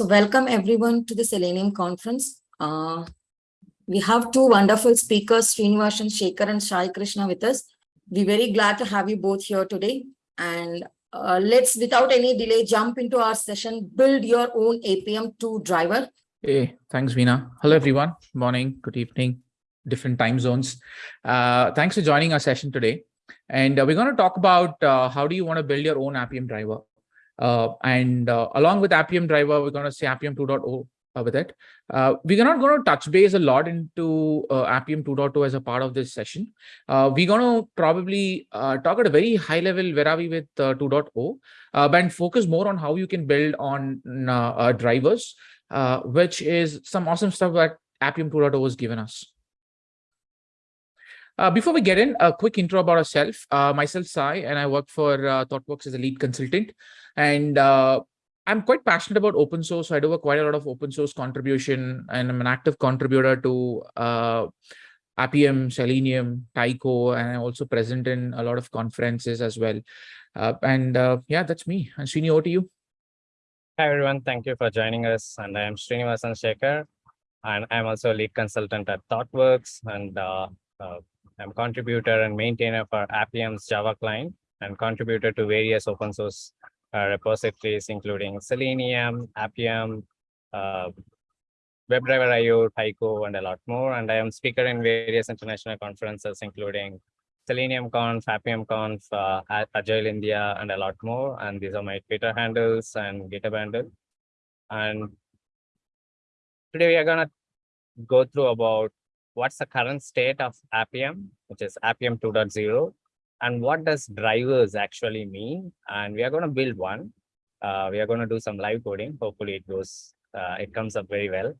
So welcome everyone to the Selenium conference. Uh, we have two wonderful speakers, Srinivasan Shekhar and Sai Krishna with us. We're very glad to have you both here today. And uh, let's, without any delay, jump into our session, build your own Appium 2 driver. Hey, thanks, Veena. Hello, everyone. Morning, good evening, different time zones. Uh, thanks for joining our session today. And uh, we're going to talk about uh, how do you want to build your own Appium driver. Uh, and uh, along with Appium driver, we're going to say Appium 2.0 uh, with it. Uh, we're not going to touch base a lot into uh, Appium 2.0 as a part of this session. Uh, we're going to probably talk at a very high level where are we with uh, 2.0 and focus more on how you can build on drivers, which is some awesome stuff that Appium 2.0 has given us. Before we get in, a quick intro about ourselves. Myself, Sai, and I work for ThoughtWorks as a lead consultant. And I'm quite passionate about open source. So I do a quite a lot of open source contribution and I'm an active contributor to uh, Appium, Selenium, Taiko, and I'm also present in a lot of conferences as well. Uh, and uh, yeah, that's me. And Srini, over to you. Hi, everyone. Thank you for joining us. And I am Srinivasan Shekhar. And I'm also a lead consultant at ThoughtWorks. And uh, uh, I'm contributor and maintainer for Appium's Java client and contributor to various open source uh, repositories, including Selenium, Appium, uh, WebDriver IO, Taiko, and a lot more. And I am speaker in various international conferences, including Selenium Conf, Appium Conf, uh, Agile India, and a lot more. And these are my Twitter handles and GitHub handle. And today we are going to go through about what's the current state of Appium, which is Appium 2.0, and what does drivers actually mean? And we are going to build one. Uh, we are going to do some live coding. Hopefully it goes uh, it comes up very well.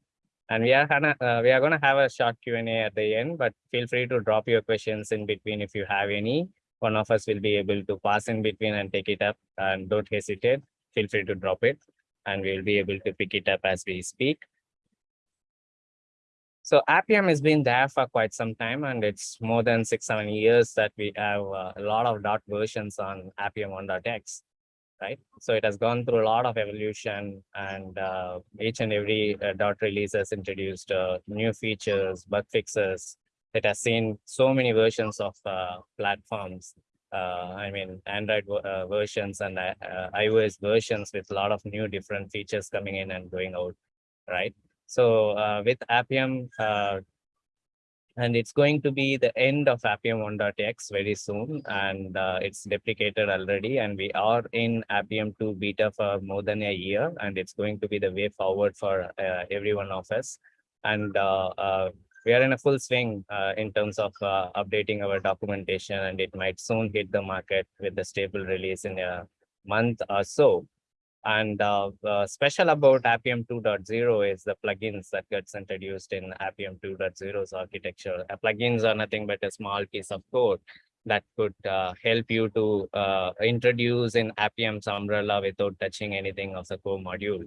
And we are gonna uh, we are going to have a short q&a at the end but feel free to drop your questions in between if you have any. One of us will be able to pass in between and take it up and don't hesitate. Feel free to drop it and we'll be able to pick it up as we speak so Appium has been there for quite some time, and it's more than six, seven years that we have uh, a lot of dot versions on Appium 1.x, right? So it has gone through a lot of evolution, and uh, each and every uh, dot release has introduced uh, new features, bug fixes. It has seen so many versions of uh, platforms. I mean, Android versions and iOS versions with a lot of new different features coming in and going out, right? So uh, with Appium, uh, and it's going to be the end of Appium 1.x very soon, and uh, it's deprecated already, and we are in Appium 2 beta for more than a year, and it's going to be the way forward for uh, every one of us. And uh, uh, we are in a full swing in terms of updating our documentation, and it might soon hit the market with the stable release in a month or so. And uh, uh, special about Appium 2.0 is the plugins that gets introduced in Appium 2.0's architecture. Uh, plugins are nothing but a small piece of code that could uh, help you to uh, introduce in Appium's umbrella without touching anything of the core module.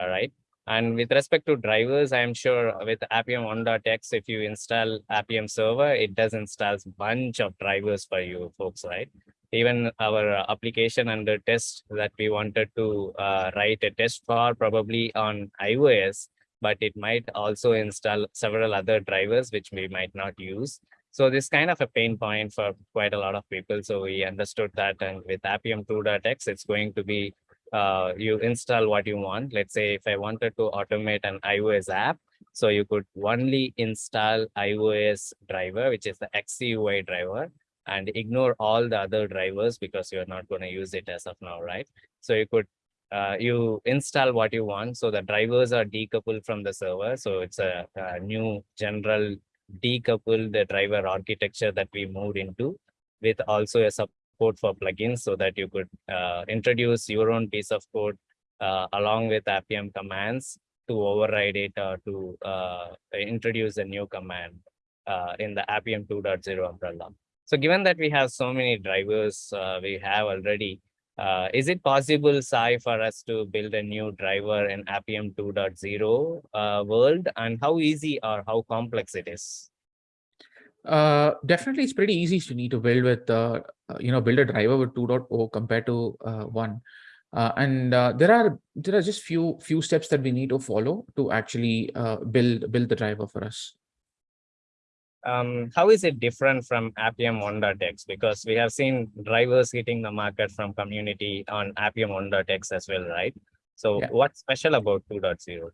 All right. And with respect to drivers, I'm sure with Appium 1.x, if you install Appium server, it does install a bunch of drivers for you folks, right? Even our application under test that we wanted to uh, write a test for probably on iOS, but it might also install several other drivers which we might not use. So this kind of a pain point for quite a lot of people. So we understood that and with Appium 2.x, it's going to be uh, you install what you want. Let's say if I wanted to automate an iOS app, so you could only install iOS driver, which is the XCUI driver and ignore all the other drivers because you're not going to use it as of now, right? So you could uh, you install what you want. So the drivers are decoupled from the server. So it's a, a new general decouple the driver architecture that we moved into with also a support for plugins so that you could uh, introduce your own piece of code uh, along with Appium commands to override it or to uh, introduce a new command uh, in the Appium 2.0 umbrella. So given that we have so many drivers uh, we have already, uh, is it possible, Sai, for us to build a new driver in Appium 2.0 uh, world and how easy or how complex it is? Uh, definitely, it's pretty easy to need to build with, uh, uh, you know, build a driver with 2.0 compared to uh, 1. Uh, and there are there are just few few steps that we need to follow to actually build build the driver for us. Um, how is it different from Appium 1.x? Because we have seen drivers hitting the market from community on Appium 1.x as well, right? So Yeah. what's special about 2.0?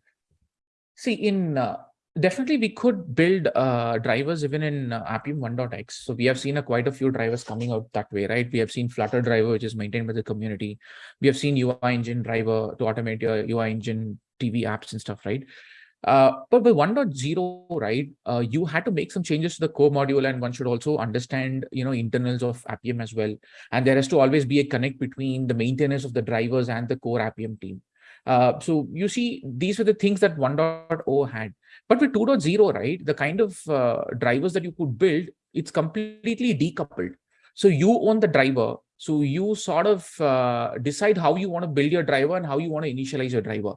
See, in uh, definitely we could build uh, drivers even in uh, Appium 1.x. So we have seen a, quite a few drivers coming out that way, right? We have seen Flutter driver, which is maintained by the community. We have seen UI engine driver to automate your UI engine TV apps and stuff, right? Uh, but with 1.0, right, uh, you had to make some changes to the core module and one should also understand, you know, internals of Appium as well. And there has to always be a connect between the maintenance of the drivers and the core Appium team. Uh, so you see, these were the things that 1.0 had. But with 2.0, right, the kind of uh, drivers that you could build, it's completely decoupled. So you own the driver. So you sort of uh, decide how you want to build your driver and how you want to initialize your driver.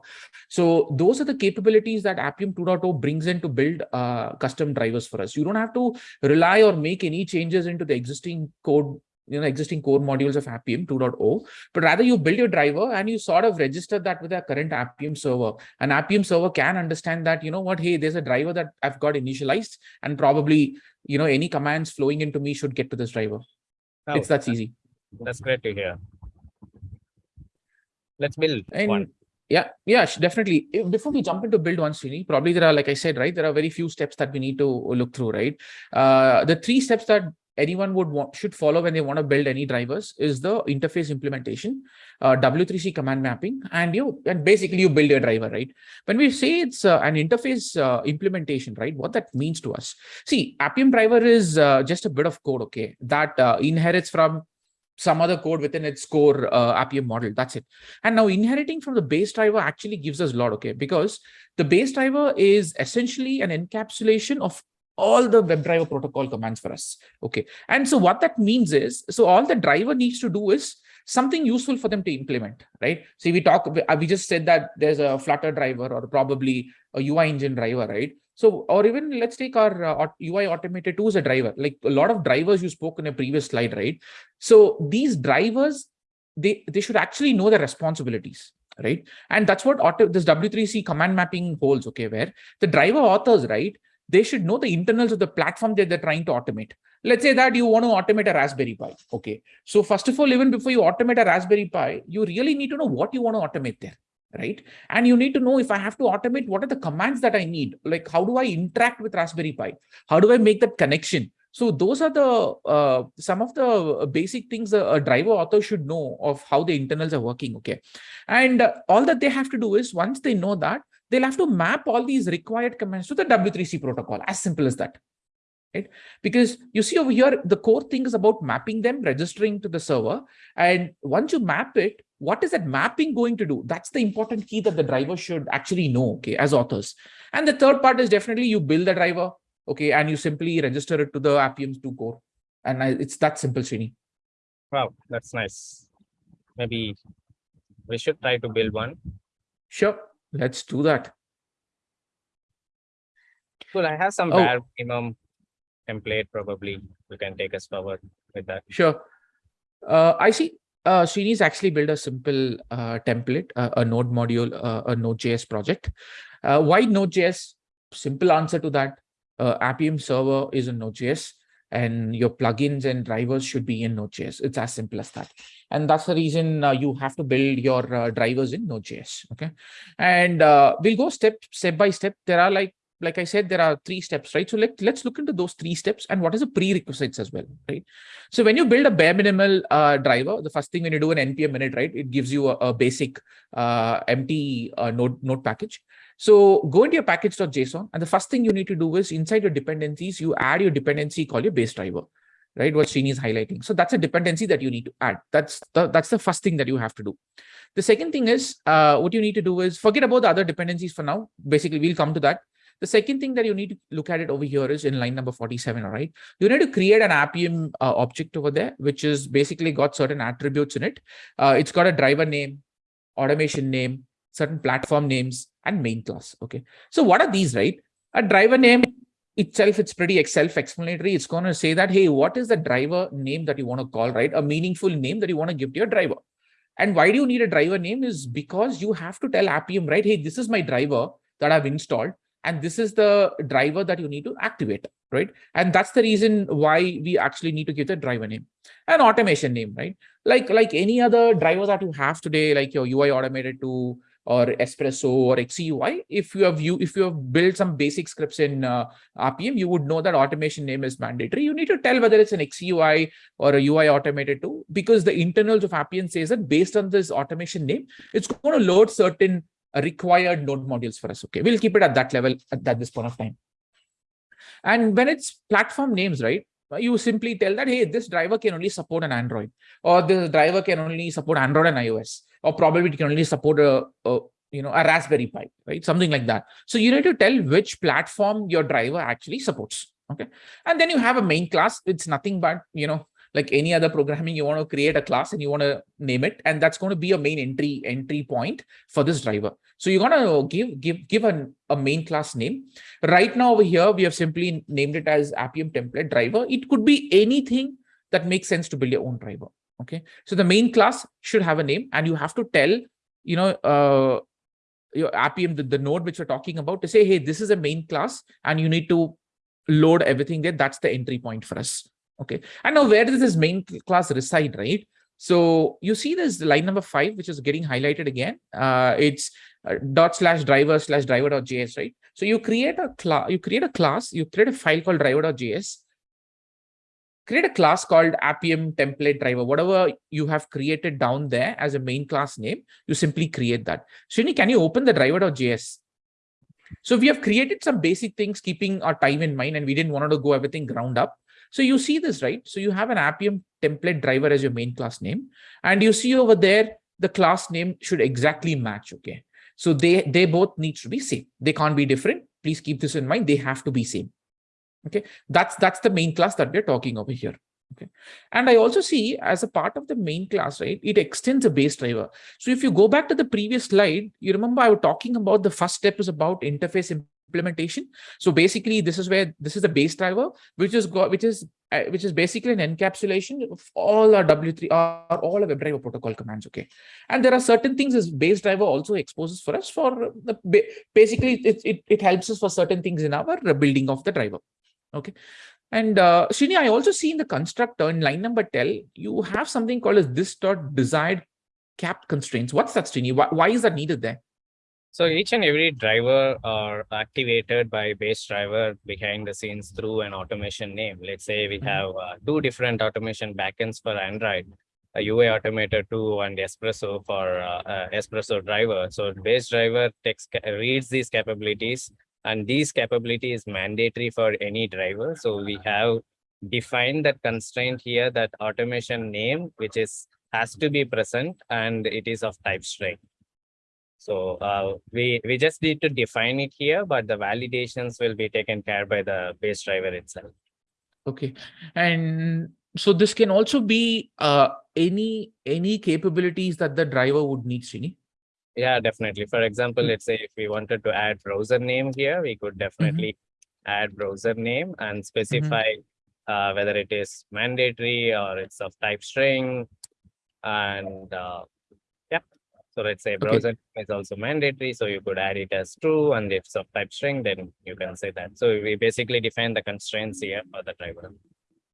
So those are the capabilities that Appium 2.0 brings in to build uh, custom drivers for us. You don't have to rely or make any changes into the existing code you know existing core modules of Appium 2.0, but rather you build your driver and you sort of register that with a current Appium server. An Appium server can understand that, you know what, hey, there's a driver that I've got initialized and probably, you know, any commands flowing into me should get to this driver. Oh, It's that's easy. That's great to hear. Let's build And one. yeah, yeah, definitely. Before we jump into build one, Srini, probably there are, like I said, right, there are very few steps that we need to look through, right? Uh, the three steps that anyone would want should follow when they want to build any drivers is the interface implementation, uh, W3C command mapping, and you and basically you build your driver, right? When we say it's uh, an interface uh, implementation, right, what that means to us. See, Appium driver is uh, just a bit of code, okay, that uh, inherits from some other code within its core uh, model. That's it. And now inheriting from the base driver actually gives us a lot, okay, because the base driver is essentially an encapsulation of all the WebDriver protocol commands for us. Okay. And so what that means is, so all the driver needs to do is something useful for them to implement, right? See, we talk, uh, we just said that there's a Flutter driver or probably a UI engine driver, right? So, or even let's take our uh, UI automated tools a driver, like a lot of drivers you spoke in a previous slide, right? So these drivers, they, they should actually know their responsibilities, right? And that's what auto, this W3C command mapping holds, okay, where the driver authors, right? They should know the internals of the platform that they're trying to automate. Let's say that you want to automate a Raspberry Pi. Okay. So first of all, even before you automate a Raspberry Pi, you really need to know what you want to automate there, right? And you need to know if I have to automate, what are the commands that I need? Like, how do I interact with Raspberry Pi? How do I make that connection? So those are the uh, some of the uh, basic things a, a driver author should know of how the internals are working. Okay, and uh, all that they have to do is once they know that they'll have to map all these required commands to the W3C protocol. As simple as that. Right? Because you see over here, the core thing is about mapping them, registering to the server. And once you map it, what is that mapping going to do? That's the important key that the driver should actually know, okay, as authors. And the third part is definitely you build the driver, okay, and you simply register it to the Appium 2 core. And I, it's that simple, Srini. Wow, that's nice. Maybe we should try to build one. Sure, let's do that. Cool, I have some Oh. bare minimum template probably. You can take us forward with that. Sure. Uh, I see. Uh, Srini's actually built a simple uh, template, uh, a Node module, uh, a Node.js project. Uh, why Node.js? Simple answer to that. Uh, Appium server is in Node.js and your plugins and drivers should be in Node.js. It's as simple as that. And that's the reason you have to build your drivers in Node.js. Okay. And we'll go step, step by step. There are like like I said, there are three steps, right? So let, let's look into those three steps and what is the prerequisites as well, right? So when you build a bare minimal uh, driver, the first thing when you do an npm init, right, it gives you a, a basic uh, empty uh, node, node package. So go into your package.json and the first thing you need to do is inside your dependencies, you add your dependency called your base driver, right? What Srini is highlighting. So that's a dependency that you need to add. That's the, that's the first thing that you have to do. The second thing is uh, what you need to do is forget about the other dependencies for now. Basically, we'll come to that. The second thing that you need to look at it over here is in line number 47, all right? You need to create an Appium uh, object over there, which is basically got certain attributes in it. Uh, it's got a driver name, automation name, certain platform names, and main class, okay? So what are these, right? A driver name itself, it's pretty self-explanatory. It's going to say that, hey, what is the driver name that you want to call, right? A meaningful name that you want to give to your driver. And why do you need a driver name is because you have to tell Appium, right? Hey, this is my driver that I've installed and this is the driver that you need to activate, right? And that's the reason why we actually need to give the driver name an automation name, right? Like, like any other driver that you have today, like your UI automator 2 or Espresso or XCUI, if you have you if you have built some basic scripts in uh, Appium, you would know that automation name is mandatory. You need to tell whether it's an XCUI or a UI automator 2, because the internals of Appium says that based on this automation name, it's going to load certain required node modules for us. Okay, we'll keep it at that level at, this point of time. And when it's platform names, right? You simply tell that, hey, this driver can only support an Android, or this driver can only support Android and iOS, or probably it can only support a, a you know a Raspberry Pi, right? Something like that. So you need to tell which platform your driver actually supports. Okay, and then you have a main class. It's nothing but you know like any other programming, you want to create a class and you want to name it, and that's going to be a main entry entry point for this driver. So you're going to give give give an, a main class name. Right now over here, we have simply named it as Appium template driver. It could be anything that makes sense to build your own driver. Okay, so the main class should have a name, and you have to tell you know uh, your Appium the, the node which we're talking about to say, hey, this is a main class, and you need to load everything there. That's the entry point for us. Okay. And now where does this main class reside, right? So you see this line number five, which is getting highlighted again. Uh, it's uh, dot slash driver slash driver.js, right? So you create a class, you create a class, you create a file called driver.js, create a class called Appium template driver, whatever you have created down there as a main class name, you simply create that. Srini, can you open the driver.js? So we have created some basic things, keeping our time in mind, and we didn't want to go everything ground up. So you see this, right? So you have an Appium template driver as your main class name. And you see over there, the class name should exactly match, okay? So they, they both need to be same. They can't be different. Please keep this in mind. They have to be same. Okay, that's that's the main class that we're talking over here. Okay, and I also see as a part of the main class, right, it extends a base driver. So if you go back to the previous slide, you remember I was talking about the first step is about interface implementation. So basically, this is where this is the base driver, which is which is uh, which is basically an encapsulation of all our W3 or all our WebDriver protocol commands. Okay, and there are certain things as base driver also exposes for us for the basically it it, it helps us for certain things in our building of the driver. Okay. And uh, Srini, I also see in the constructor in line number 10, you have something called as this dot desired capped constraints. What's that, Srini? Why, why is that needed there? So each and every driver are activated by base driver behind the scenes through an automation name. Let's say we have uh, two different automation backends for Android, a UI automator 2 and Espresso for uh, uh, Espresso driver. So base driver takes reads these capabilities and these capabilities mandatory for any driver. So we have defined that constraint here that automation name, which is has to be present and it is of type string. So uh, we, we just need to define it here, but the validations will be taken care by the base driver itself. Okay. And so this can also be uh, any any capabilities that the driver would need, Srini? Yeah, definitely. For example, Mm. let's say if we wanted to add browser name here, we could definitely add browser name and specify uh, whether it is mandatory or it's of type string. And uh, so let's say browser name is also mandatory. So you could add it as true and if it's of type string, then you can say that. So we basically define the constraints here for the driver.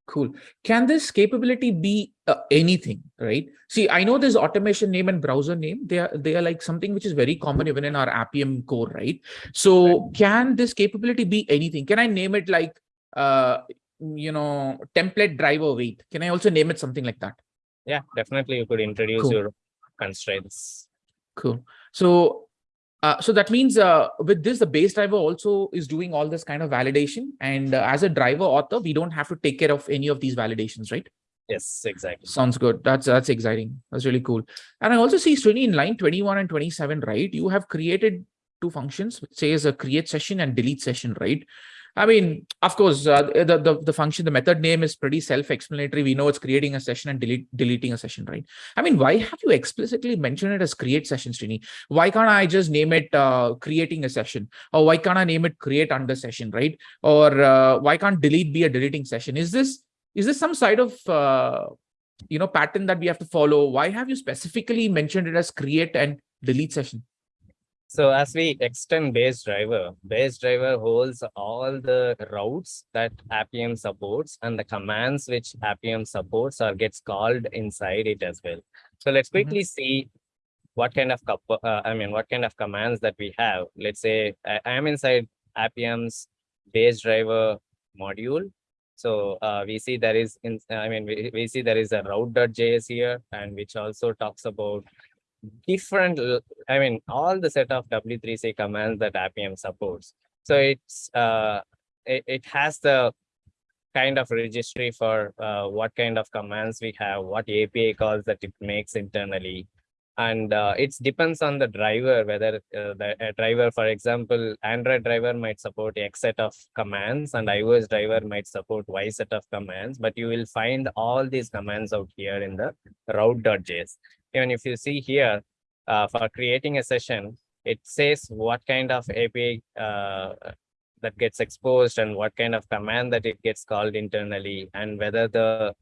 Cool. Can this capability be uh, anything, right? See, I know this automation name and browser name. They are they are like something which is very common even in our Appium core, right? So can this capability be anything? Can I name it like uh you know template driver weight? Can I also name it something like that? Yeah, definitely you could introduce Cool. your constraints. Cool. So uh, so that means uh, with this, the base driver also is doing all this kind of validation. And uh, as a driver author, we don't have to take care of any of these validations, right? Yes, exactly. Sounds good. That's that's exciting. That's really cool. And I also see Srini in line 21 and 27, right? You have created two functions, which says a create session and delete session, right? I mean, of course, uh, the, the the function, the method name is pretty self-explanatory. We know it's creating a session and delete deleting a session, right? I mean, why have you explicitly mentioned it as create session, Srini? Why can't I just name it uh, creating a session? Or why can't I name it create under session, right? Or uh, why can't delete be a deleting session? Is this is this some side of uh, you know, pattern that we have to follow? Why have you specifically mentioned it as create and delete session? So as we extend base driver, base driver holds all the routes that Appium supports and the commands which Appium supports or gets called inside it as well. So let's quickly see what kind of, uh, I mean, what kind of commands that we have. Let's say I I am inside Appium's base driver module. So uh, we see there is, in, I mean, we, we see there is a route.js here and which also talks about different, I mean, all the set of W3C commands that Appium supports. So it's, uh, it, it has the kind of registry for uh, what kind of commands we have, what API calls that it makes internally. And uh, it depends on the driver, whether uh, the driver, for example, Android driver might support X set of commands and iOS driver might support Y set of commands, but you will find all these commands out here in the route.js. Even if you see here, uh, for creating a session, it says what kind of API uh, that gets exposed and what kind of command that it gets called internally and whether the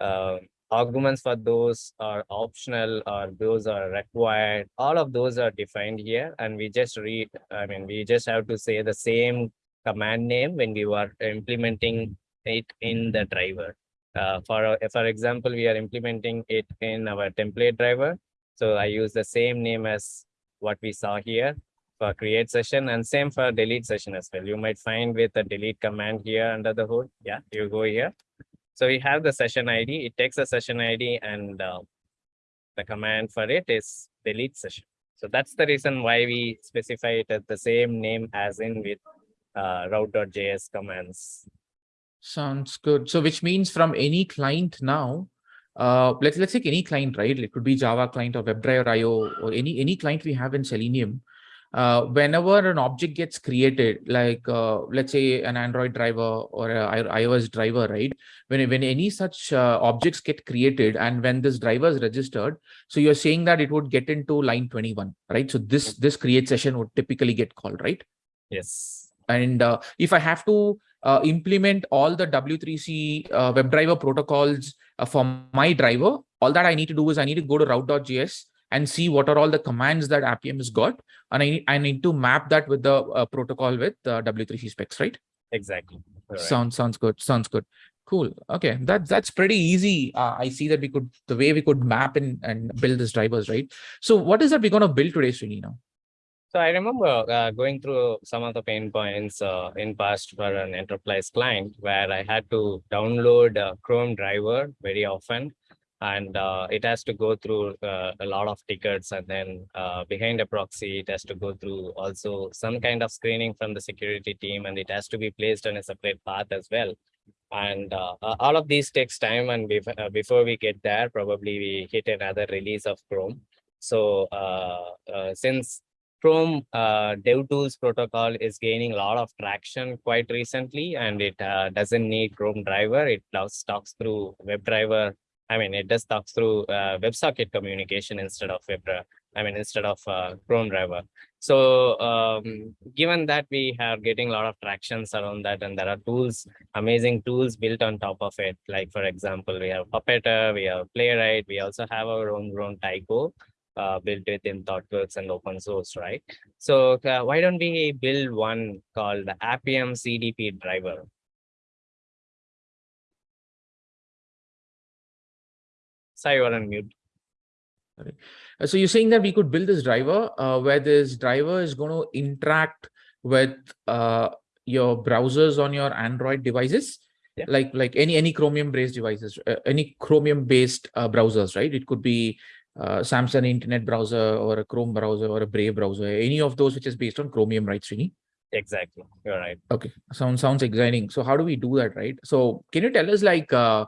uh, arguments for those are optional or those are required. All of those are defined here and we just read, I mean, we just have to say the same command name when we were implementing it in the driver. Uh, for, a- for example, we are implementing it in our template driver. So I use the same name as what we saw here for create session and same for delete session as well. You might find with the delete command here under the hood. Yeah, you go here. So we have the session ID. It takes a session ID and uh, the command for it is delete session. So that's the reason why we specify it as the same name as in with uh, route.js commands. Sounds good. So which means from any client now, uh, let's let's take any client, right? It could be Java client or WebDriver IO or any any client we have in Selenium. Uh, whenever an object gets created, like uh, let's say an Android driver or a I- iOS driver, right? When when any such uh, objects get created and when this driver is registered, so you're saying that it would get into line 21, right? So this this create session would typically get called, right? Yes. And uh, if I have to uh, implement all the W3C uh, WebDriver protocols uh, for my driver, all that I need to do is I need to go to route.js and see what are all the commands that Appium has got. And I need, I need to map that with the uh, protocol with uh, W3C specs, right? Exactly. Correct. Sounds sounds good. Sounds good. Cool. Okay, that that's pretty easy. Uh, I see that we could the way we could map and and build these drivers, right? So what is that we're gonna build today, Srini? Now? So I remember uh, going through some of the pain points uh, in past for an enterprise client where I had to download a Chrome driver very often. And uh, it has to go through uh, a lot of tickets and then uh, behind a proxy, it has to go through also some kind of screening from the security team and it has to be placed on a separate path as well. And uh, all of these takes time and bef- uh, before we get there, probably we hit another release of Chrome. So uh, uh, since Chrome uh, DevTools protocol is gaining a lot of traction quite recently, and it uh, doesn't need Chrome driver. It talks through WebDriver. I mean, it does talks through uh, WebSocket communication instead of WebDriver. I mean, instead of uh, Chrome driver. So, um, given that we are getting a lot of tractions around that, and there are tools, amazing tools built on top of it. Like for example, we have Puppeteer, we have Playwright, we also have our own grown Taiko uh, built within ThoughtWorks and open source, right? So uh, why don't we build one called the Appium CDP driver? Sorry, you're on mute. Uh, So you're saying that we could build this driver uh, where this driver is going to interact with uh, your browsers on your Android devices, Yeah. like like any any Chromium based devices, uh, any Chromium based uh, browsers, right? It could be uh, Samsung Internet browser or a Chrome browser or a Brave browser, any of those which is based on Chromium, right, Srini? Exactly, you're right. Okay, sounds sounds exciting. So how do we do that, right? So can you tell us like uh,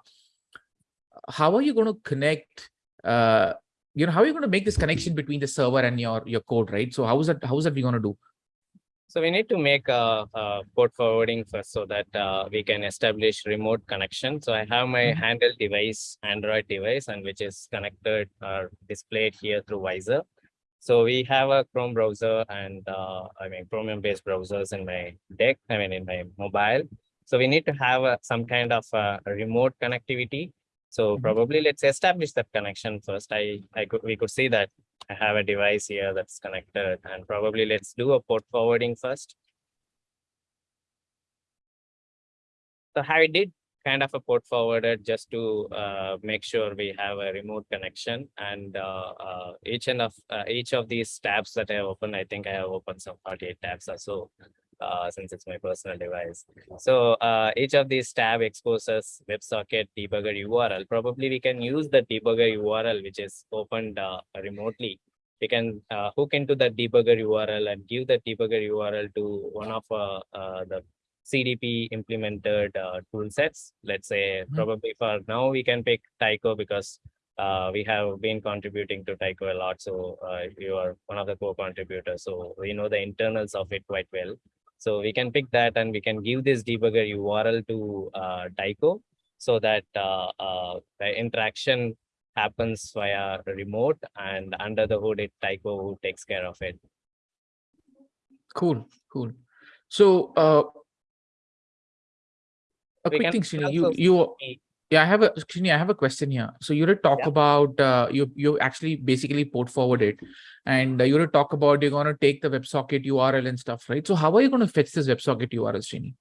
how are you going to connect? Uh, you know, how are you going to make this connection between the server and your your code, right? So how is that? How is that we going to do? So we need to make a, a port forwarding first so that uh, we can establish remote connection. So I have my Mhm. handheld device, Android device, and which is connected or displayed here through Vysor. So we have a Chrome browser and uh, I mean Chromium based browsers in my deck, I mean in my mobile. So we need to have a, some kind of a remote connectivity. So Mhm. probably let's establish that connection first. I, I could, we could see that I have a device here that's connected and probably let's do a port forwarding first. So I did kind of a port forwarded just to uh, make sure we have a remote connection and uh, uh, each of uh, each of these tabs that I have opened, I think I have opened some 48 tabs or so uh, since it's my personal device. So uh, each of these tab exposes WebSocket debugger URL. Probably we can use the debugger URL which is opened uh, remotely. We can uh, hook into the debugger URL and give the debugger URL to one of uh, uh, the CDP implemented uh, tool sets. Let's say Mhm. probably for now we can pick Taiko because uh, we have been contributing to Taiko a lot. So uh, you are one of the co-contributors. So we know the internals of it quite well. So we can pick that and we can give this debugger URL to uh, Taiko so that uh, uh, the interaction happens via remote and under the hood, it Taiko who takes care of it. Cool, cool. So, uh, a We quick thing, Srini, you, you, yeah, I have a, Srini, I have a question here. So you did talk Yeah. about, uh, you, you actually basically port forwarded and uh, you did talk about you're going to take the WebSocket URL and stuff, right? So how are you going to fetch this WebSocket URL, Srini?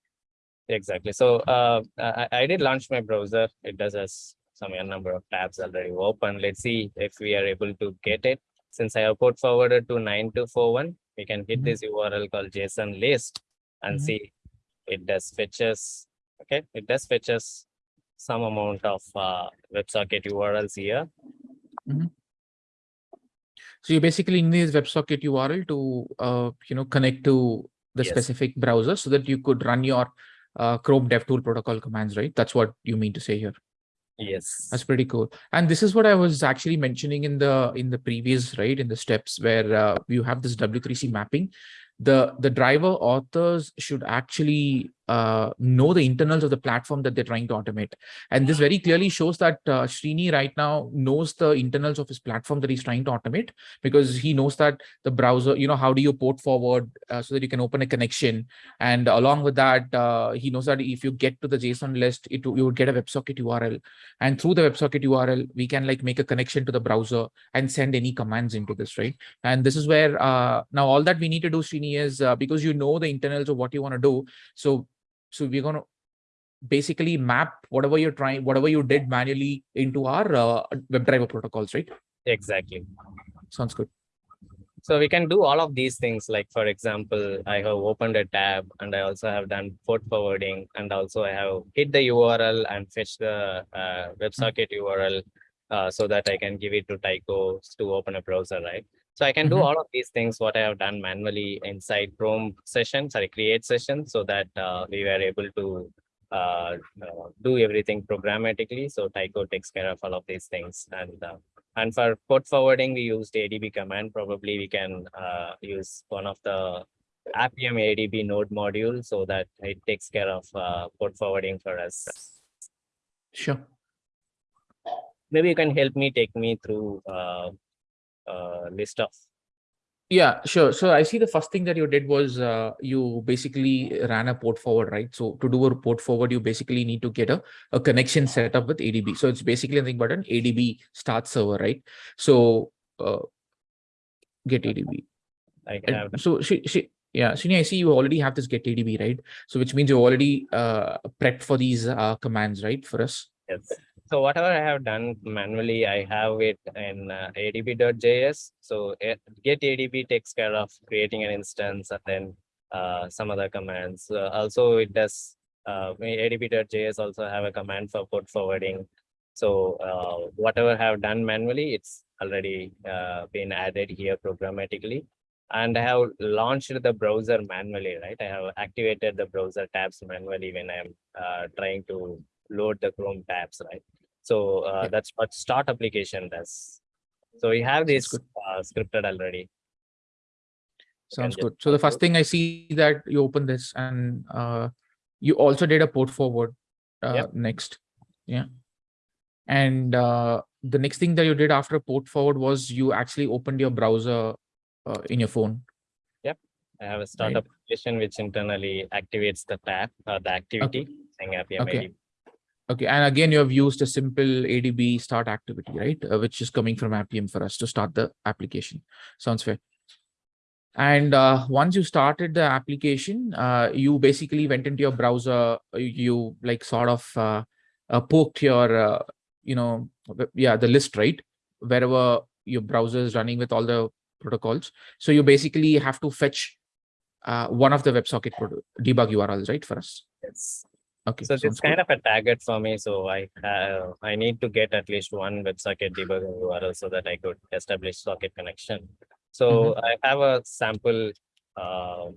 Exactly. So uh, I, I did launch my browser. It does has some number of tabs already open. Let's see if we are able to get it. Since I have port forwarded to 9241, we can hit Mhm. this URL called JSON list and Mhm. see it does fetches. Okay, it does fetches some amount of uh, WebSocket URLs here. So you basically need this WebSocket URL to, uh, you know, connect to the Yes. specific browser so that you could run your uh, Chrome DevTool protocol commands, right? That's what you mean to say here. Yes. That's pretty cool. And this is what I was actually mentioning in the in the previous right in the steps where uh, you have this W3C mapping. The the driver authors should actually uh, know the internals of the platform that they're trying to automate. And this very clearly shows that uh, Srini right now knows the internals of his platform that he's trying to automate because he knows that the browser, you know, how do you port forward uh, so that you can open a connection. And along with that, uh, he knows that if you get to the JSON list, it you would get a WebSocket URL and through the WebSocket URL, we can like make a connection to the browser and send any commands into this, right? And this is where uh, now all that we need to do, Srini, is uh, because you know the internals of what you want to do. So, so we're going to basically map whatever you're trying, whatever you did manually into our uh, WebDriver protocols, right? Exactly. Sounds good. So we can do all of these things. Like for example, I have opened a tab and I also have done port forwarding and also I have hit the URL and fetch the uh, WebSocket URL uh, so that I can give it to Taiko to open a browser, right? So I can do Mhm. all of these things, what I have done manually inside Chrome session, sorry, create session so that uh, we were able to uh, uh, do everything programmatically. So Taiko takes care of all of these things and uh, and for port forwarding, we used ADB command. Probably we can uh, use one of the Appium ADB node module so that it takes care of uh, port forwarding for us. Sure. Maybe you can help me take me through uh, list of Yeah, sure. So I see the first thing that you did was uh, you basically ran a port forward, right? So to do a port forward, you basically need to get a, a connection set up with ADB. So it's basically nothing but an ADB start server, right? So uh, get ADB. I have. so she, she, yeah, Srini, I see you already have this get ADB, right? So which means you already uh, prepped for these uh, commands, right? For us. Yes. So whatever I have done manually, I have it in uh, adb.js. So eh, get adb takes care of creating an instance and then uh, some other commands. Uh, also, it does uh, adb.js also have a command for port forwarding. So uh, whatever I have done manually, it's already uh, been added here programmatically. And I have launched the browser manually, right? I have activated the browser tabs manually when I'm trying to load the Chrome tabs, right? So uh, Yeah. that's what start application does. So we have this uh, scripted already. Sounds good. So the first thing I see that you open this and uh, you also did a port forward uh, Yep. next. Yeah. And uh, the next thing that you did after port forward was you actually opened your browser uh, in your phone. Yep. I have a start Right. application which internally activates the tab, uh, the activity, saying Appium Okay. Okay, and again, you have used a simple ADB start activity, right? Uh, which is coming from Appium for us to start the application. Sounds fair. And uh, once you started the application, uh, you basically went into your browser, uh, you, you like sort of uh, uh, poked your, you know, yeah, the list, right? Wherever your browser is running with all the protocols. So you basically have to fetch one of the WebSocket debug URLs, right, for us? Yes. Okay. So sounds it's good. kind of a target for me. So I have, I need to get at least one WebSocket debugger URL so that I could establish socket connection. So I have a sample. Uh,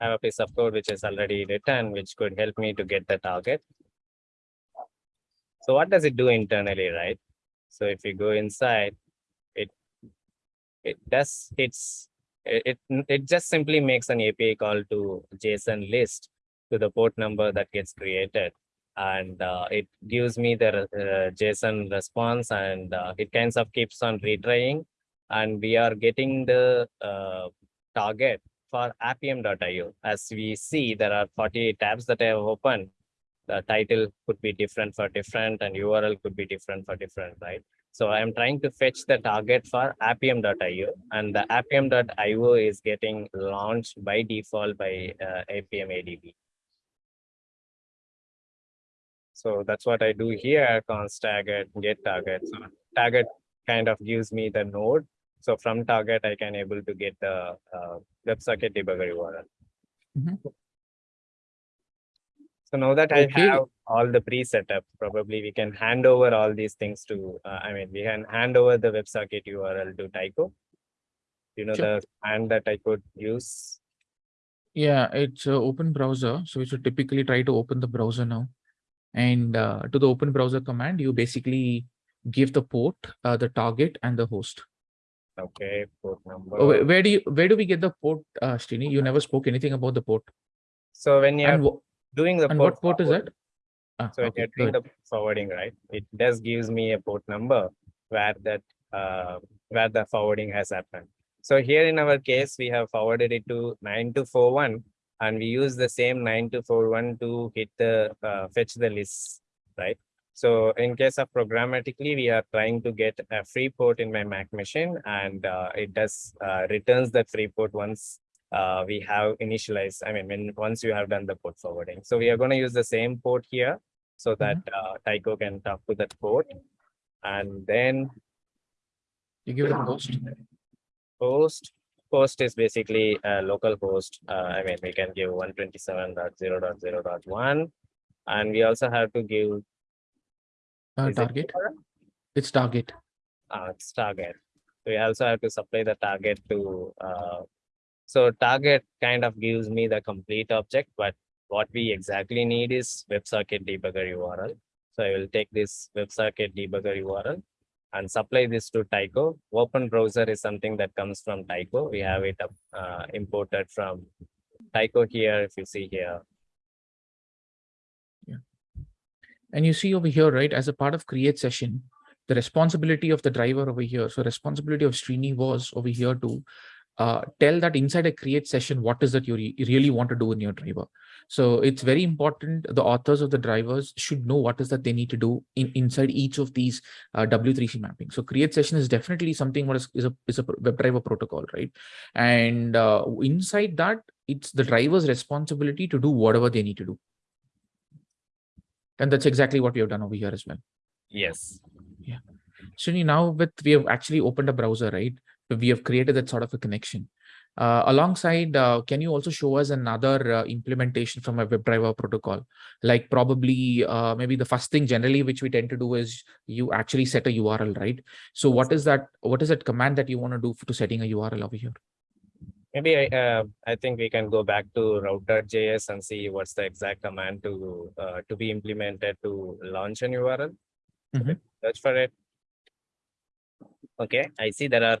I have a piece of code which is already written, which could help me to get the target. So what does it do internally, right? So if you go inside, it it does it's it, it just simply makes an API call to JSON list to the port number that gets created. And uh, it gives me the uh, JSON response and uh, it kind of keeps on retrying. And we are getting the uh, target for appium.io. As we see, there are 48 tabs that I have opened. The title could be different for different and URL could be different for different, right? So I am trying to fetch the target for appium.io and the appium.io is getting launched by default by uh, Appium ADB. So that's what I do here, const target, get target. So target kind of gives me the node. So from target, I can able to get the uh, WebSocket debugger URL. Mhm. So now that I have all the pre-setup, probably we can hand over all these things to, uh, I mean, we can hand over the WebSocket URL to Taiko. You know, Sure. the and that I could use. Yeah, it's a open browser. So we should typically try to open the browser now. And uh, to the open browser command, you basically give the port, uh, the target and the host. Okay, port number. Oh, where, where do you, where do we get the port, uh, Srini? You never spoke anything about the port. So when And, wh- doing the. and what port is that? Ah, So when okay, you're doing the forwarding, right, it does gives me a port number where that, uh, where the forwarding has happened. So here in our case, we have forwarded it to nine two four one. And we use the same nine two four one to hit the, uh, fetch the list, right? So in case of programmatically, we are trying to get a free port in my Mac machine and, uh, it does, uh, returns that free port once uh, we have initialized, I mean, when, once you have done the port forwarding. So we are gonna use the same port here so that uh, Taiko can talk to that port. And then You give it a host. host, host is basically a local host. Uh, I mean, we can give one twenty-seven dot zero dot zero dot one. And we also have to give. Uh, is it target. It's target. Uh, it's target. We also have to supply the target to, uh, so target kind of gives me the complete object, but what we exactly need is WebSocket debugger URL. So I will take this WebSocket debugger URL and supply this to Taiko. Open browser is something that comes from Taiko. We have it uh, imported from Taiko here, if you see here. Yeah. And you see over here, right, as a part of create session, the responsibility of the driver over here. So responsibility of Srini was over here to uh, tell that inside a create session, what is that you, re- really want to do in your driver. So it's very important. The authors of the drivers should know what is that they need to do in inside each of these uh, W3C mapping. So create session is definitely something what is, is a is a WebDriver protocol, right? And uh, inside that, it's the driver's responsibility to do whatever they need to do. And that's exactly what we have done over here as well. Yes. Srini, now with we have actually opened a browser, right? We have created that sort of a connection. Uh, alongside, uh, can you also show us another uh, implementation from a WebDriver protocol? Like probably, uh, maybe the first thing generally which we tend to do is you actually set a URL, right? So what is that? What is that command that you want to do to setting a URL over here? Maybe I, uh, I think we can go back to route.js and see what's the exact command to, uh, to be implemented to launch an URL. Mhm. Search for it. Okay, I see there are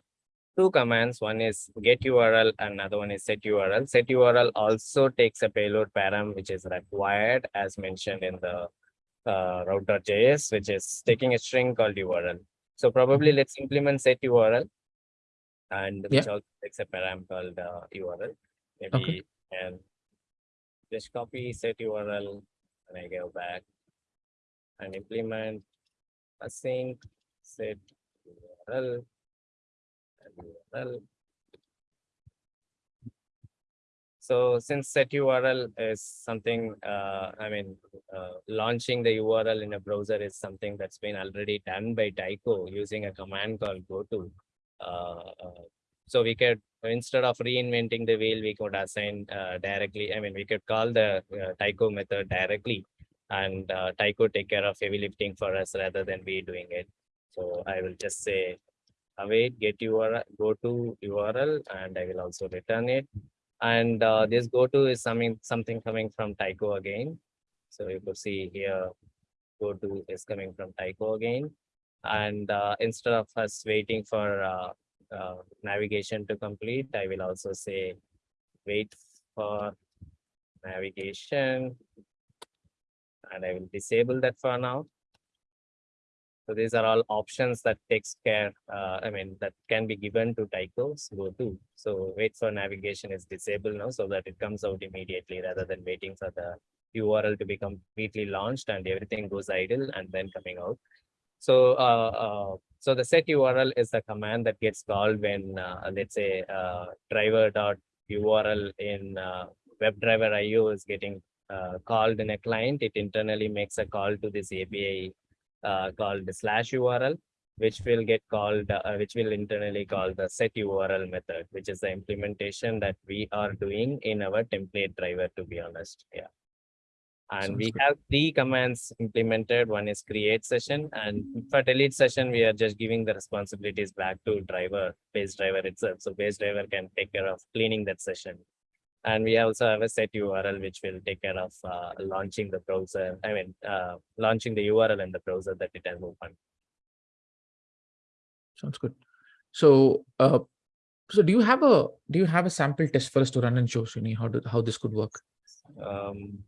two commands. One is get URL, another one is set URL. Set URL also takes a payload param, which is required as mentioned in the uh, route.js, which is taking a string called URL. So probably let's implement set URL. And which also takes a param called uh, URL. Maybe and just copy set URL and I go back and implement async set URL URL. So since set URL is something, uh, I mean, uh, launching the URL in a browser is something that's been already done by Taiko using a command called goto. Uh, uh, so we could, instead of reinventing the wheel, we could assign uh, directly, I mean, we could call the uh, Taiko method directly and Taiko take care of heavy lifting for us rather than we doing it. So I will just say await get URL, go to URL and I will also return it. And uh, this go to is something, something coming from Taiko again. So you could see here, go to is coming from Taiko again. And uh, instead of us waiting for uh, uh, navigation to complete, I will also say wait for navigation. And I will disable that for now. So these are all options that takes care, uh, I mean, that can be given to Taiko's go to. So wait for navigation is disabled now so that it comes out immediately rather than waiting for the URL to be completely launched and everything goes idle and then coming out. So, uh, uh, so the set URL is the command that gets called when, uh, let's say, uh, driver dot URL in uh, WebDriver IO is getting uh, called in a client. It internally makes a call to this API uh, called the slash URL, which will get called, uh, which will internally call the set URL method, which is the implementation that we are doing in our template driver, to be honest. Yeah. And Sounds we good. have three commands implemented. One is create session and for delete session, we are just giving the responsibilities back to driver, base driver itself. So base driver can take care of cleaning that session. And we also have a set URL, which will take care of uh, launching the browser, I mean, uh, launching the URL in the browser that it has opened. Sounds good. So, uh, so do you have a do you have a sample test for us to run and show Srini how do, how this could work? Um,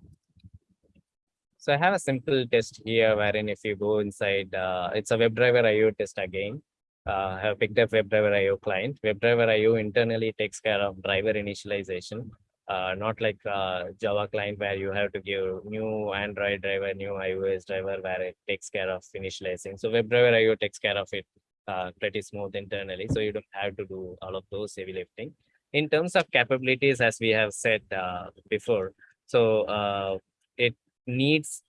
so I have a simple test here wherein if you go inside, uh, it's a WebDriver IO test again. Uh, I have picked up WebDriver IO client. WebDriver IO internally takes care of driver initialization. Uh, not like uh, Java client where you have to give new Android driver, new iOS driver where it takes care of initializing. So WebDriver IO takes care of it uh, pretty smooth internally. So you don't have to do all of those heavy lifting. In terms of capabilities, as we have said uh, before, so uh, it needs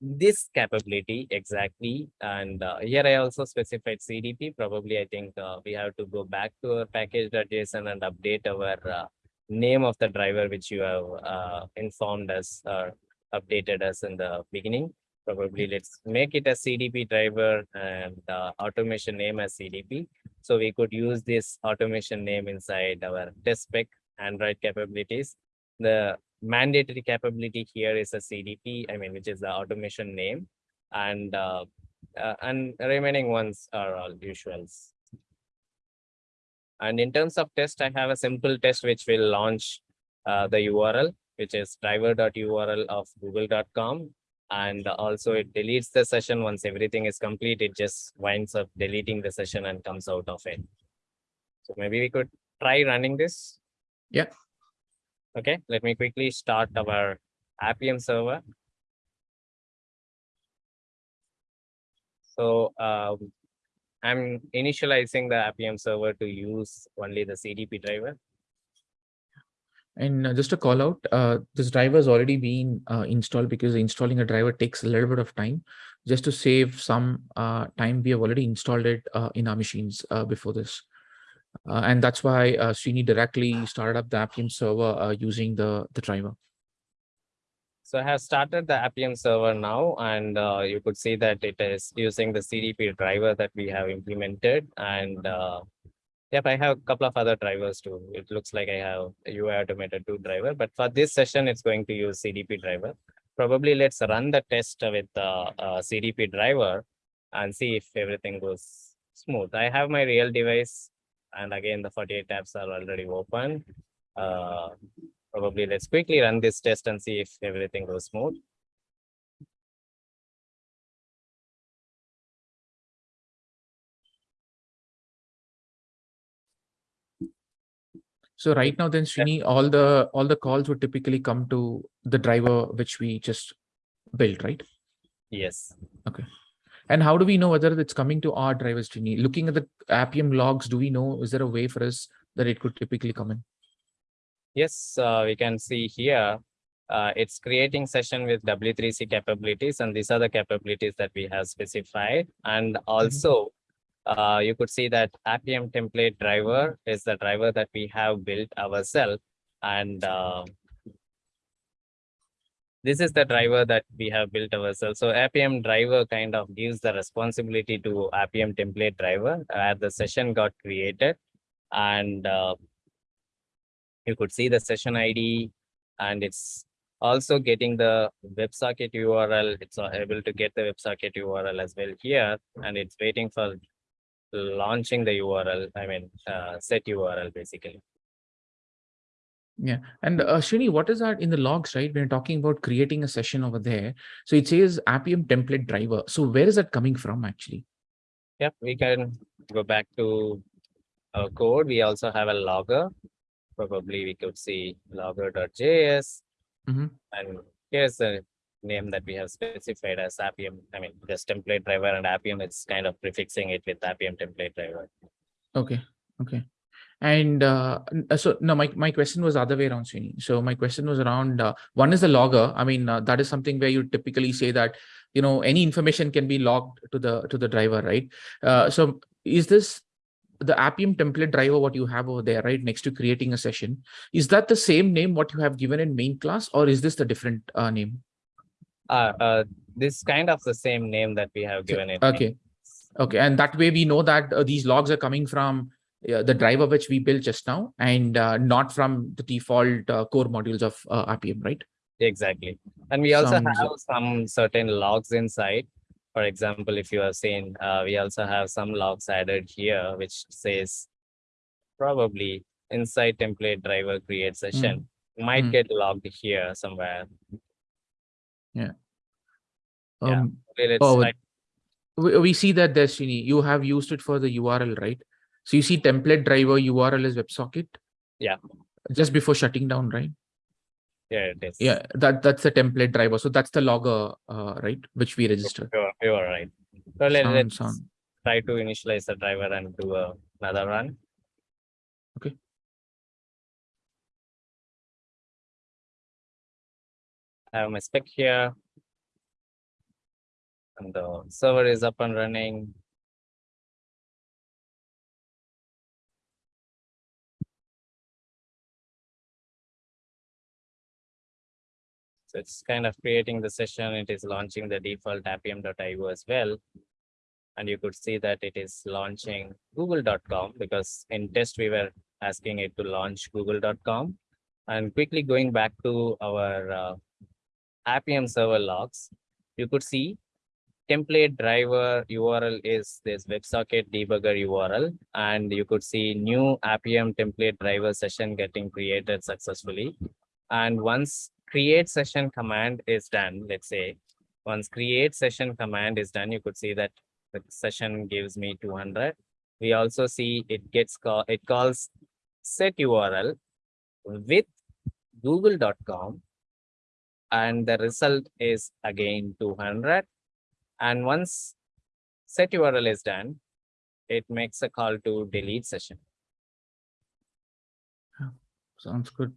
this capability exactly. And here I also specified CDP. Probably I think we have to go back to our package.json and update our name of the driver which you have uh, informed us or updated us in the beginning. Probably let's make it a CDP driver and uh, automation name as CDP. So we could use this automation name inside our test spec Android capabilities. The mandatory capability here is a CDP, I mean, which is the automation name. And uh, uh, and remaining ones are all usuals. And in terms of test, I have a simple test which will launch uh, the URL, which is driver.url of google.com. And also it deletes the session once everything is complete. It just winds up deleting the session and comes out of it. So maybe we could try running this. Yeah. Okay, let me quickly start our Appium server. So um, I'm initializing the Appium server to use only the CDP driver. And uh, just a call out, uh, this driver has already been uh, installed because installing a driver takes a little bit of time. Just to save some uh, time, we have already installed it uh, in our machines uh, before this. And that's why uh, Srini directly started up the Appium server using the, the driver. So I have started the Appium server now, and uh, you could see that it is using the CDP driver that we have implemented. And uh, yep, I have a couple of other drivers too. It looks like I have a UI automator 2 driver, but for this session, it's going to use CDP driver. Probably let's run the test with the uh, CDP driver and see if everything goes smooth. I have my real device, and again, the 48 tabs are already open. Probably let's quickly run this test and see if everything goes smooth. So right now then Srini, all the, all the calls would typically come to the driver which we just built, right? Yes. Okay. And how do we know whether it's coming to our drivers, Srini? Looking at the Appium logs, do we know, is there a way for us that it could typically come in? Yes, uh, we can see here, uh, it's creating session with W3C capabilities, and these are the capabilities that we have specified. And also, uh, you could see that Appium template driver is the driver that we have built ourselves. And uh, this is the driver that we have built ourselves. So Appium driver kind of gives the responsibility to Appium template driver where the session got created. And uh, you could see the session ID and it's also getting the WebSocket URL. It's able to get the WebSocket URL as well here, and it's waiting for launching the URL. I mean, uh, set URL basically. Yeah, and uh, what is that in the logs, right? We're talking about creating a session over there. So it says Appium template driver. So where is that coming from actually? Yep, we can go back to our code. We also have a logger. Probably we could see logger.js. Mhm. And here's the name that we have specified as Appium. I mean, just template driver and Appium, it's kind of prefixing it with Appium template driver. Okay, okay. And uh, so no, my, my question was other way around, Srini. So my question was around uh, one is the logger. I mean, uh, that is something where you typically say that you know any information can be logged to the to the driver, right? Uh, so is this the Appium template driver what you have over there, right, next to creating a session? Is that the same name what you have given in main class, or is this the different uh, name? Uh, uh, this kind of the same name that we have given it. Okay, okay, and that way we know that uh, these logs are coming from uh, the driver which we built just now, and uh, not from the default uh, core modules of uh, Appium, right? Exactly. And we also Sounds- have some certain logs inside. For example, if you have seen, uh, we also have some logs added here, which says probably inside template driver create session might mm. get logged here somewhere. Yeah. Um, Oh, try- we, we see that Srini, you have used it for the URL, right? So you see template driver URL is WebSocket. Yeah. Just before shutting down, right? Here it is. Yeah, that that's the template driver. So that's the logger, uh, right? Which we registered. You are, you are right. So let, Sound- let's sound. try to initialize the driver and do a- another run. Okay. I have my spec here. And the server is up and running. So it's kind of creating the session. It is launching the default appium.io as well. And you could see that it is launching google.com because in test we were asking it to launch google.com. And quickly going back to our uh, Appium server logs, you could see template driver URL is this WebSocket debugger URL. And you could see new Appium template driver session getting created successfully. And once create session command is done, let's say, once create session command is done, you could see that the session gives me 200. We also see it gets call, it calls set URL with google.com and the result is again 200. And once set URL is done, it makes a call to delete session. Sounds good.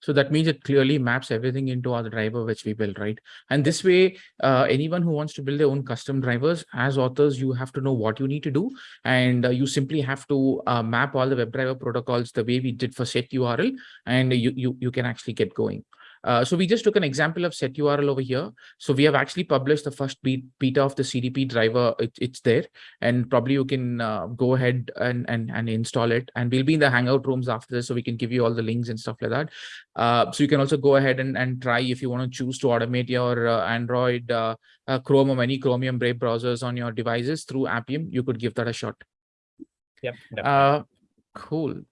So that means it clearly maps everything into our driver which we build, right? And this way, uh, anyone who wants to build their own custom drivers, as authors, you have to know what you need to do, and uh, you simply have to uh, map all the WebDriver protocols the way we did for set URL, and you you you can actually get going. Uh, so we just took an example of set URL over here. So we have actually published the first be- beta of the CDP driver. It, it's there, and probably you can uh, go ahead and, and and install it. And we'll be in the Hangout rooms after this, so we can give you all the links and stuff like that. Uh, so you can also go ahead and, and try if you want to choose to automate your uh, Android, uh, Chrome or any Chromium Brave browsers on your devices through Appium. You could give that a shot. Yep. Uh, cool.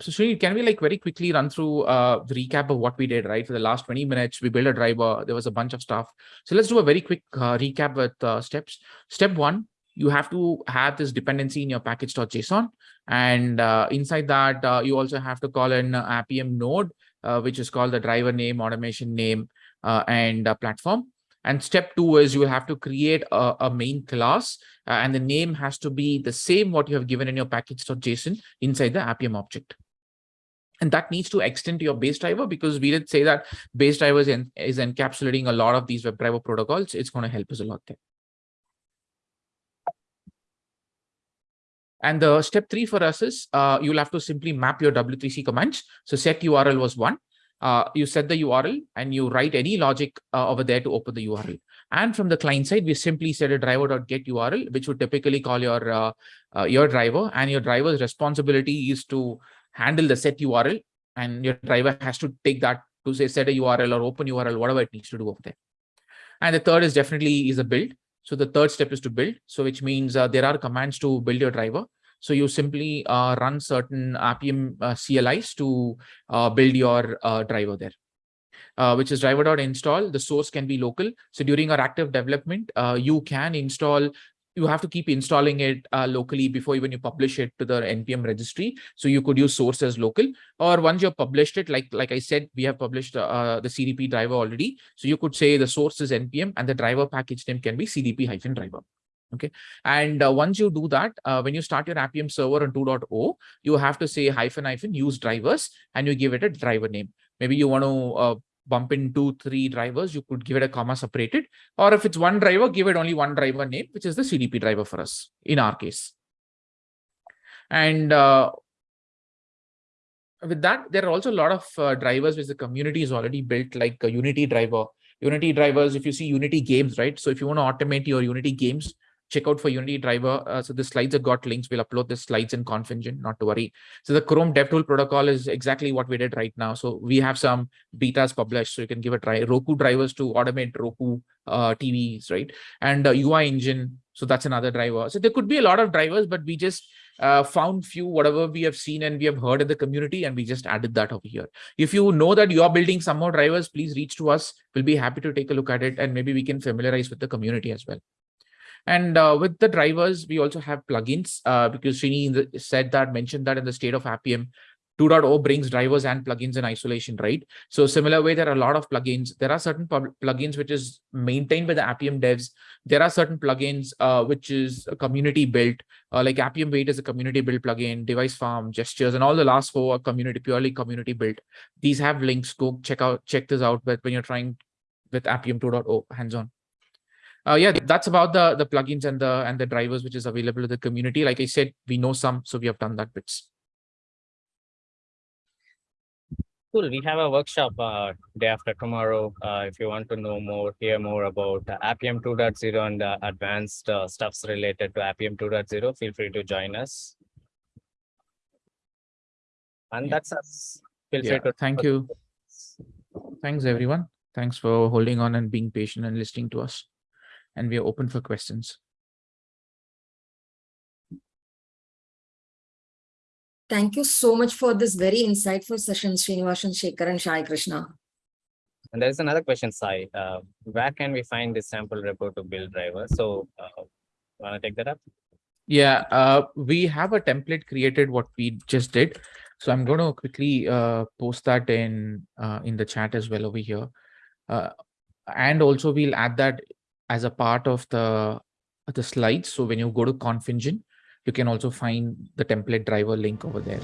So Srini, can we like very quickly run through uh, the recap of what we did, right? For the last 20 minutes, we built a driver. There was a bunch of stuff. So let's do a very quick uh, recap with uh, steps. Step one, you have to have this dependency in your package.json. And uh, inside that, uh, you also have to call an Appium node, uh, which is called the driver name, automation name, and platform. And step two is you will have to create a, a main class uh, and the name has to be the same what you have given in your package.json inside the Appium object. And that needs to extend to your base driver because we did say that base drivers in, is encapsulating a lot of these WebDriver protocols. It's going to help us a lot there. And the step three for us is uh, you'll have to simply map your W3C commands. So set URL was one. Uh, you set the URL and you write any logic uh, over there to open the URL. And from the client side, we simply set a driver.get URL, which would typically call your uh, uh, your driver. And your driver's responsibility is to handle the set URL. And your driver has to take that to say set a URL or open URL, whatever it needs to do over there. And the third is definitely is a build. So the third step is to build. So which means uh, there are commands to build your driver. So you simply uh, run certain Appium uh, CLIs to uh, build your uh, driver there. Uh, which is driver.install. The source can be local. So during our active development, you can install you have to keep installing it uh, locally before even you publish it to the npm registry. So you could use source as local or once you've published it like like i said we have published uh, the cdp driver already. So you could say the source is npm and the driver package name can be cdp hyphen driver okay? And uh, once you do that uh, when you start your appium server on 2.0 you have to say hyphen hyphen use drivers and you give it a driver name. Maybe you want to uh, bump into three drivers, you could give it a comma separated. Or if it's one driver, give it only one driver name, which is the CDP driver for us in our case. And uh, with that, there are also a lot of uh, drivers which the community is already built, like a Unity driver. Unity drivers, if you see Unity games, right? So if you want to automate your Unity games, check out for Unity driver. Uh, so the slides have got links. We'll upload the slides in Conf Engine, not to worry. So the Chrome DevTool protocol is exactly what we did right now. So we have some betas published, so you can give a try. Roku drivers to automate Roku uh, TVs, right? And uh, UI engine. So that's another driver. So there could be a lot of drivers, but we just uh, found few whatever we have seen and we have heard in the community and we just added that over here. If you know that you are building some more drivers, please reach to us. We'll be happy to take a look at it and maybe we can familiarize with the community as well. And uh, with the drivers, we also have plugins uh, because Srini said that, mentioned that in the state of Appium, 2.0 brings drivers and plugins in isolation, right? So similar way, there are a lot of plugins. There are certain plugins which is maintained by the Appium devs. There are certain plugins uh, which is community built, uh, like Appium Wait is a community built plugin, Device Farm, Gestures, and all the last four are community purely community built. These have links. Go check out check this out. But when you're trying with Appium 2.0 hands-on uh, yeah, that's about the the plugins and the and the drivers which is available to the community. Like I said, we know some, so we have done that bits. Cool. We have a workshop uh, day after tomorrow. Uh, if you want to know more, hear more about uh, Appium 2.0 and uh, advanced uh, stuffs related to Appium 2.0, feel free to join us. And Yeah. that's us. Feel Yeah, free to thank you. Thanks, everyone. Thanks for holding on and being patient and listening to us. And we are open for questions. Thank you so much for this very insightful session, Srinivasan, Shekhar and Sai Krishna. And there's another question, Sai. Uh, where can we find this sample repo to build driver? So, uh, wanna take that up? Yeah, uh, we have a template created what we just did. So I'm going to quickly uh, post that in uh, in the chat as well over here. Uh, and also we'll add that as a part of the the slides. So when you go to Conf Engine, you can also find the template driver link over there.